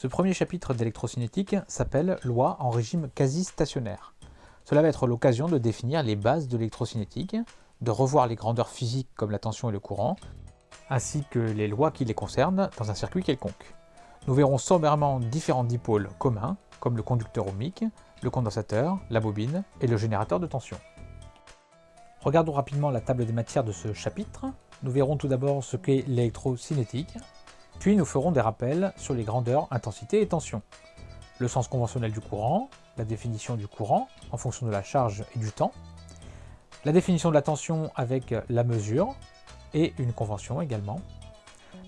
Ce premier chapitre d'électrocinétique s'appelle « Loi en régime quasi-stationnaire ». Cela va être l'occasion de définir les bases de l'électrocinétique, de revoir les grandeurs physiques comme la tension et le courant, ainsi que les lois qui les concernent dans un circuit quelconque. Nous verrons sommairement différents dipôles communs, comme le conducteur ohmique, le condensateur, la bobine et le générateur de tension. Regardons rapidement la table des matières de ce chapitre. Nous verrons tout d'abord ce qu'est l'électrocinétique, puis nous ferons des rappels sur les grandeurs, intensité et tension, le sens conventionnel du courant, la définition du courant en fonction de la charge et du temps, la définition de la tension avec la mesure et une convention également.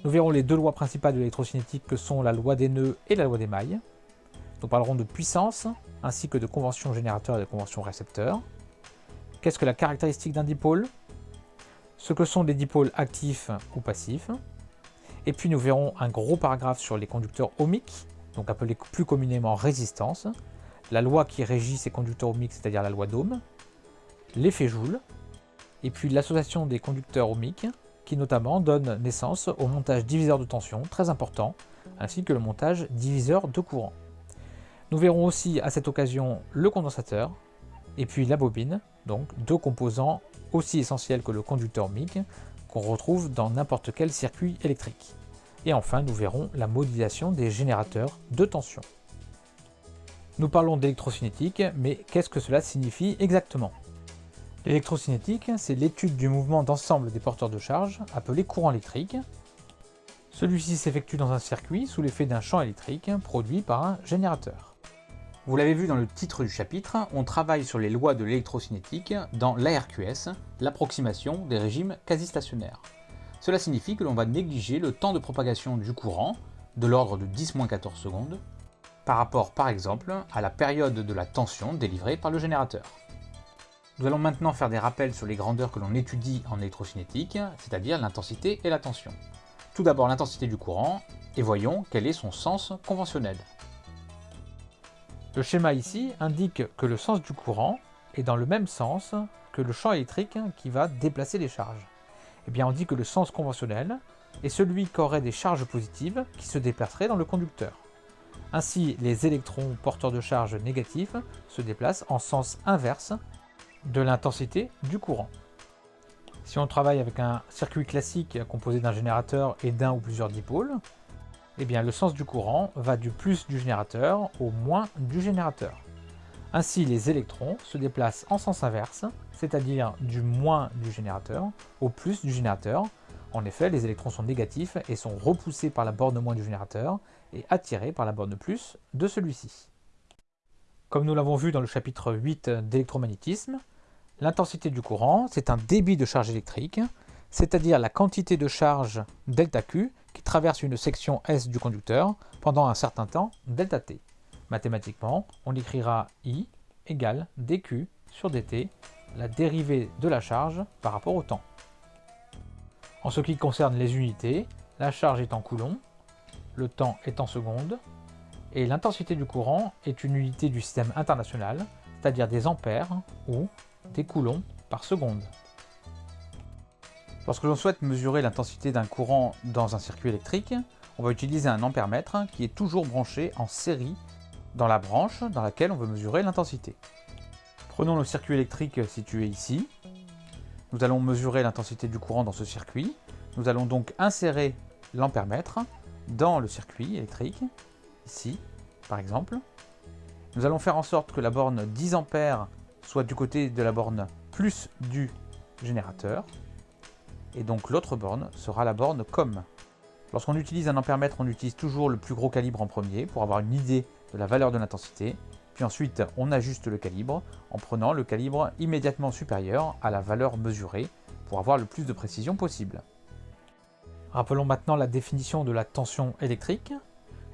Nous verrons les deux lois principales de l'électrocinétique que sont la loi des nœuds et la loi des mailles. Nous parlerons de puissance ainsi que de convention générateur et de convention récepteur. Qu'est-ce que la caractéristique d'un dipôle? Ce que sont les dipôles actifs ou passifs. Et puis nous verrons un gros paragraphe sur les conducteurs ohmiques, donc appelés plus communément résistance, la loi qui régit ces conducteurs ohmiques, c'est-à-dire la loi d'Ohm, l'effet Joule, et puis l'association des conducteurs ohmiques, qui notamment donne naissance au montage diviseur de tension, très important, ainsi que le montage diviseur de courant. Nous verrons aussi à cette occasion le condensateur, et puis la bobine, donc deux composants aussi essentiels que le conducteur ohmique, qu'on retrouve dans n'importe quel circuit électrique. Et enfin, nous verrons la modélisation des générateurs de tension. Nous parlons d'électrocinétique, mais qu'est-ce que cela signifie exactement? L'électrocinétique, c'est l'étude du mouvement d'ensemble des porteurs de charge, appelé courant électrique. Celui-ci s'effectue dans un circuit sous l'effet d'un champ électrique produit par un générateur. Vous l'avez vu dans le titre du chapitre, on travaille sur les lois de l'électrocinétique dans l'ARQS, l'approximation des régimes quasi-stationnaires. Cela signifie que l'on va négliger le temps de propagation du courant, de l'ordre de 10-14 secondes, par rapport par exemple à la période de la tension délivrée par le générateur. Nous allons maintenant faire des rappels sur les grandeurs que l'on étudie en électrocinétique, c'est-à-dire l'intensité et la tension. Tout d'abord l'intensité du courant, et voyons quel est son sens conventionnel. Le schéma ici indique que le sens du courant est dans le même sens que le champ électrique qui va déplacer les charges. Eh bien on dit que le sens conventionnel est celui qu'auraient des charges positives qui se déplaceraient dans le conducteur. Ainsi, les électrons porteurs de charges négatifs se déplacent en sens inverse de l'intensité du courant. Si on travaille avec un circuit classique composé d'un générateur et d'un ou plusieurs dipôles, eh le sens du courant va du plus du générateur au moins du générateur. Ainsi, les électrons se déplacent en sens inverse, c'est-à-dire du moins du générateur au plus du générateur. En effet, les électrons sont négatifs et sont repoussés par la borne moins du générateur et attirés par la borne plus de celui-ci. Comme nous l'avons vu dans le chapitre 8 d'électromagnétisme, l'intensité du courant, c'est un débit de charge électrique, c'est-à-dire la quantité de charge ΔQ qui traverse une section S du conducteur pendant un certain temps ΔT. Mathématiquement, on écrira I égale dQ sur dt, la dérivée de la charge par rapport au temps. En ce qui concerne les unités, la charge est en coulomb, le temps est en secondes, et l'intensité du courant est une unité du système international, c'est-à-dire des ampères ou des coulombs par seconde. Lorsque l'on souhaite mesurer l'intensité d'un courant dans un circuit électrique, on va utiliser un ampèremètre qui est toujours branché en série dans la branche dans laquelle on veut mesurer l'intensité. Prenons le circuit électrique situé ici. Nous allons mesurer l'intensité du courant dans ce circuit. Nous allons donc insérer l'ampèremètre dans le circuit électrique, ici par exemple. Nous allons faire en sorte que la borne 10 A soit du côté de la borne plus du générateur. Et donc l'autre borne sera la borne COM. Lorsqu'on utilise un ampèremètre, on utilise toujours le plus gros calibre en premier pour avoir une idée de la valeur de l'intensité. Puis ensuite, on ajuste le calibre en prenant le calibre immédiatement supérieur à la valeur mesurée pour avoir le plus de précision possible. Rappelons maintenant la définition de la tension électrique.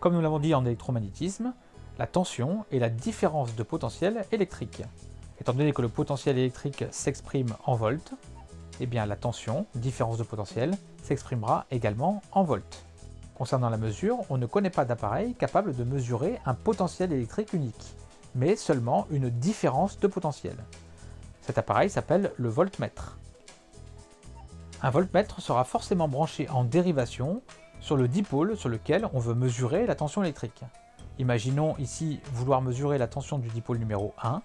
Comme nous l'avons dit en électromagnétisme, la tension est la différence de potentiel électrique. Étant donné que le potentiel électrique s'exprime en volts, eh bien la tension, différence de potentiel, s'exprimera également en volts. Concernant la mesure, on ne connaît pas d'appareil capable de mesurer un potentiel électrique unique, mais seulement une différence de potentiel. Cet appareil s'appelle le voltmètre. Un voltmètre sera forcément branché en dérivation sur le dipôle sur lequel on veut mesurer la tension électrique. Imaginons ici vouloir mesurer la tension du dipôle numéro 1,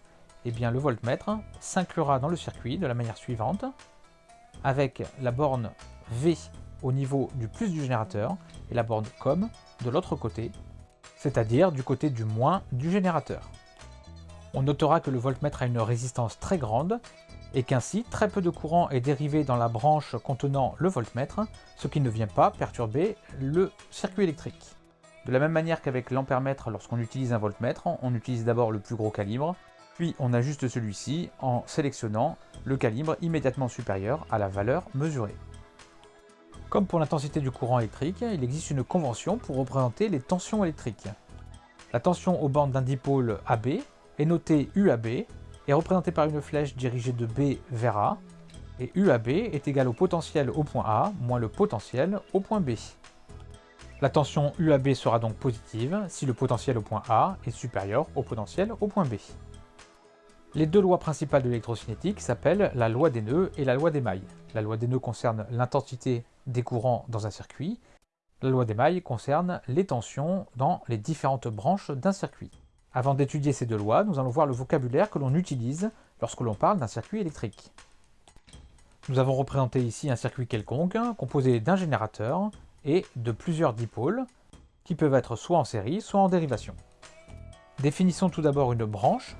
et eh bien le voltmètre s'inclura dans le circuit de la manière suivante, avec la borne V au niveau du plus du générateur et la borne COM de l'autre côté, c'est-à-dire du côté du moins du générateur. On notera que le voltmètre a une résistance très grande et qu'ainsi très peu de courant est dérivé dans la branche contenant le voltmètre, ce qui ne vient pas perturber le circuit électrique. De la même manière qu'avec l'ampèremètre, lorsqu'on utilise un voltmètre, on utilise d'abord le plus gros calibre, puis on ajuste celui-ci en sélectionnant le calibre immédiatement supérieur à la valeur mesurée. Comme pour l'intensité du courant électrique, il existe une convention pour représenter les tensions électriques. La tension aux bornes d'un dipôle AB est notée UAB est représentée par une flèche dirigée de B vers A, et UAB est égal au potentiel au point A moins le potentiel au point B. La tension UAB sera donc positive si le potentiel au point A est supérieur au potentiel au point B. Les deux lois principales de l'électrocinétique s'appellent la loi des nœuds et la loi des mailles. La loi des nœuds concerne l'intensité des courants dans un circuit. La loi des mailles concerne les tensions dans les différentes branches d'un circuit. Avant d'étudier ces deux lois, nous allons voir le vocabulaire que l'on utilise lorsque l'on parle d'un circuit électrique. Nous avons représenté ici un circuit quelconque, composé d'un générateur et de plusieurs dipôles, qui peuvent être soit en série, soit en dérivation. Définissons tout d'abord une branche.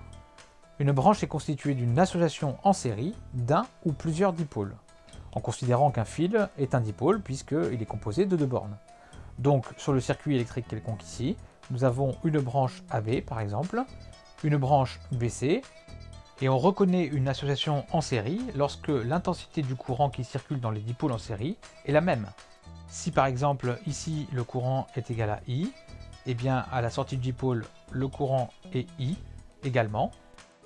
Une branche est constituée d'une association en série d'un ou plusieurs dipôles, en considérant qu'un fil est un dipôle puisqu'il est composé de deux bornes. Donc sur le circuit électrique quelconque ici, nous avons une branche AB par exemple, une branche BC, et on reconnaît une association en série lorsque l'intensité du courant qui circule dans les dipôles en série est la même. Si par exemple ici le courant est égal à I, et eh bien à la sortie du dipôle le courant est I également.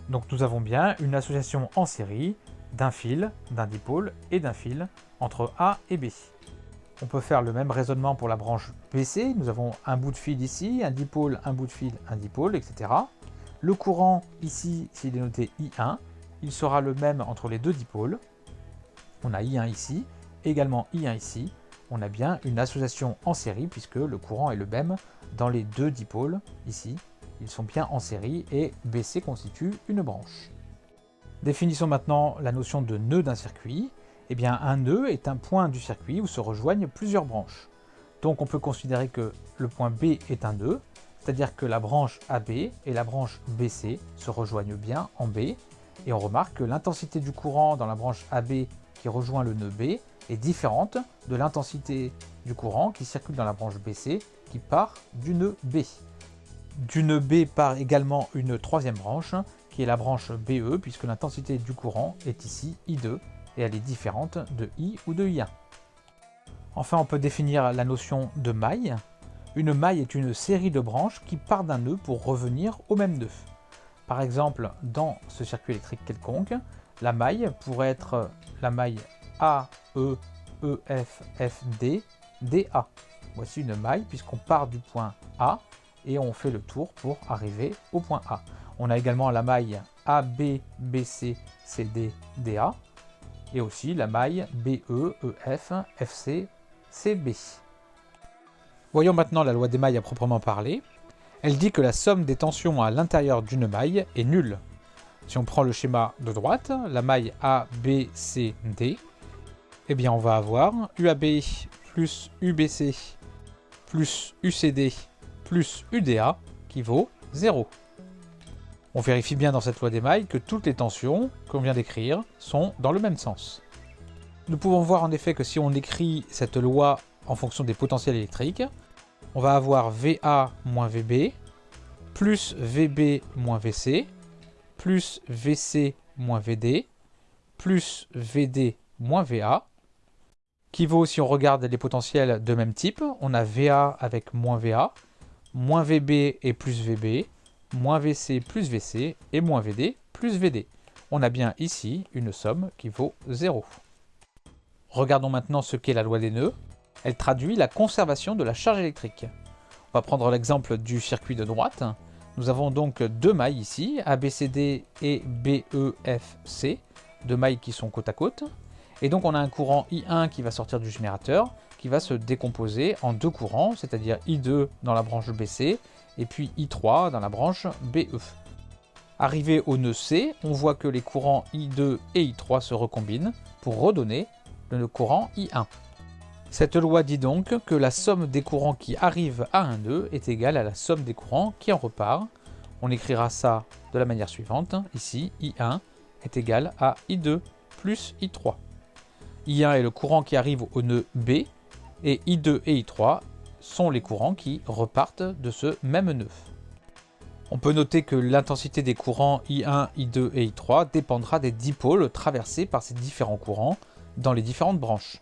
Donc nous avons bien une association en série d'un fil, d'un dipôle et d'un fil entre A et B. On peut faire le même raisonnement pour la branche BC. Nous avons un bout de fil ici, un dipôle, un bout de fil, un dipôle, etc. Le courant ici, s'il est noté I1, il sera le même entre les deux dipôles. On a I1 ici, également I1 ici. On a bien une association en série puisque le courant est le même dans les deux dipôles ici. Ils sont bien en série et BC constitue une branche. Définissons maintenant la notion de nœud d'un circuit. Eh bien, un nœud est un point du circuit où se rejoignent plusieurs branches. Donc on peut considérer que le point B est un nœud, c'est-à-dire que la branche AB et la branche BC se rejoignent bien en B, et on remarque que l'intensité du courant dans la branche AB qui rejoint le nœud B est différente de l'intensité du courant qui circule dans la branche BC qui part du nœud B. Du nœud B part également une troisième branche, qui est la branche BE, puisque l'intensité du courant est ici I2, et elle est différente de I ou de I1. Enfin, on peut définir la notion de maille. Une maille est une série de branches qui part d'un nœud pour revenir au même nœud. Par exemple, dans ce circuit électrique quelconque, la maille pourrait être la maille A, E, E, F, F, D, DA. Voici une maille puisqu'on part du point A et on fait le tour pour arriver au point A. On a également la maille AB, BC, CD, DA et aussi la maille BE, EF, FC. Voyons maintenant la loi des mailles à proprement parler. Elle dit que la somme des tensions à l'intérieur d'une maille est nulle. Si on prend le schéma de droite, la maille ABCD, eh bien on va avoir UAB plus UBC plus UCD plus UDA qui vaut 0. On vérifie bien dans cette loi des mailles que toutes les tensions qu'on vient d'écrire sont dans le même sens. Nous pouvons voir en effet que si on écrit cette loi en fonction des potentiels électriques, on va avoir VA moins VB, plus VB moins VC, plus VC moins VD, plus VD moins VA, qui vaut, si on regarde les potentiels de même type, on a VA avec moins VA, moins VB et plus VB, moins VC plus VC et moins VD plus VD. On a bien ici une somme qui vaut 0. Regardons maintenant ce qu'est la loi des nœuds. Elle traduit la conservation de la charge électrique. On va prendre l'exemple du circuit de droite. Nous avons donc deux mailles ici, ABCD et BEFC, deux mailles qui sont côte à côte. Et donc on a un courant I1 qui va sortir du générateur, qui va se décomposer en deux courants, c'est-à-dire I2 dans la branche BC et puis I3 dans la branche BE. Arrivé au nœud C, on voit que les courants I2 et I3 se recombinent pour redonner le courant I1. Cette loi dit donc que la somme des courants qui arrivent à un nœud est égale à la somme des courants qui en repart. On écrira ça de la manière suivante. Ici, I1 est égal à I2 plus I3. I1 est le courant qui arrive au nœud B et I2 et I3 sont les courants qui repartent de ce même nœud. On peut noter que l'intensité des courants I1, I2 et I3 dépendra des dipôles traversés par ces différents courants dans les différentes branches.